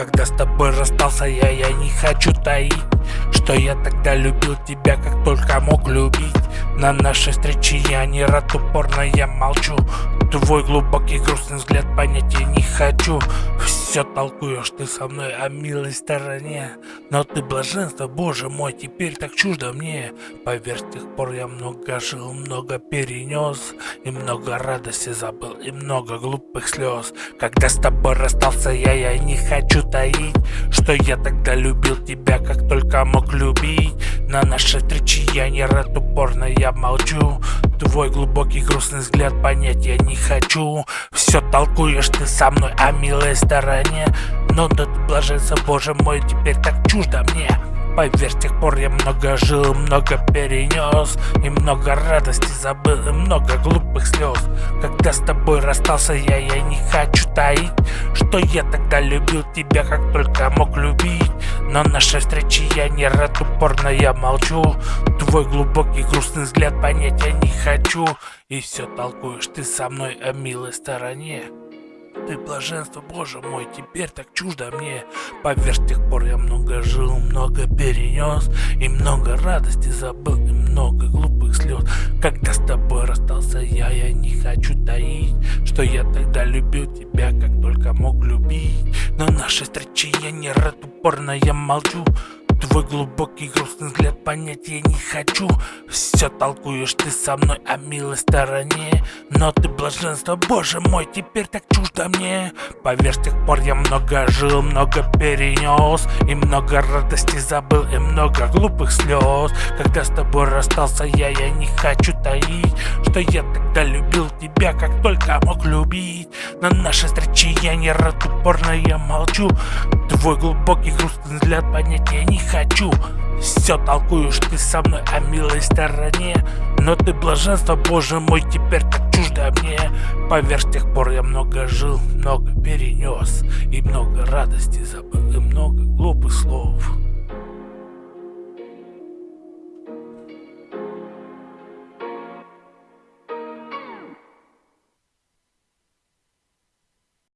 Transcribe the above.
Когда с тобой расстался я, я не хочу таить Что я тогда любил тебя, как только мог любить. На нашей встрече я не рад, упорно я молчу Твой глубокий грустный взгляд понять я не хочу. Все толкуешь ты со мной о милой стороне. Но ты блаженство, боже мой, теперь так чуждо мне. Поверь, с тех пор я много жил, много перенес И много радости забыл, и много глупых слез Когда с тобой расстался я, я не хочу таить Что я тогда любил тебя, как только мог любить. На нашей встрече я не рад, упорно я молчу Твой глубокий грустный взгляд понять я не хочу. Все толкуешь ты со мной о милой стороне Но да ты блаженство, боже мой, теперь так чуждо мне. Поверь, с тех пор я много жил, много перенес И много радости забыл, и много глупых слез Когда с тобой расстался я, я не хочу таить. Что я тогда любил тебя, как только мог любить Но нашей встречи я не рад, упорно я молчу. Твой глубокий грустный взгляд понять я не хочу. И все толкуешь ты со мной о милой стороне. Ты блаженство, боже мой, теперь так чуждо мне. Поверь, с тех пор я много жил, много перенес И много радости забыл, и много глупых слез Когда с тобой расстался я, я не хочу таить Что я тогда любил тебя, только мог любить. Но нашей встречи я не рад, упорно я молчу Твой глубокий грустный взгляд понять я не хочу. Все толкуешь ты со мной о милой стороне. Но ты блаженство, боже мой, теперь так чуждо мне. Поверь, с тех пор я много жил, много перенес И много радости забыл, и много глупых слез Когда с тобой расстался я, я не хочу таить Что я тогда любил тебя, как только мог любить. На нашей встрече я не рад, упорно я молчу. Твой глубокий грустный взгляд понять я не хочу. Все толкуешь ты со мной о милой стороне. Но ты блаженство, боже мой, теперь так чуждо мне. Поверь, с тех пор я много жил, много перенес И много радости забыл, и много глупых слов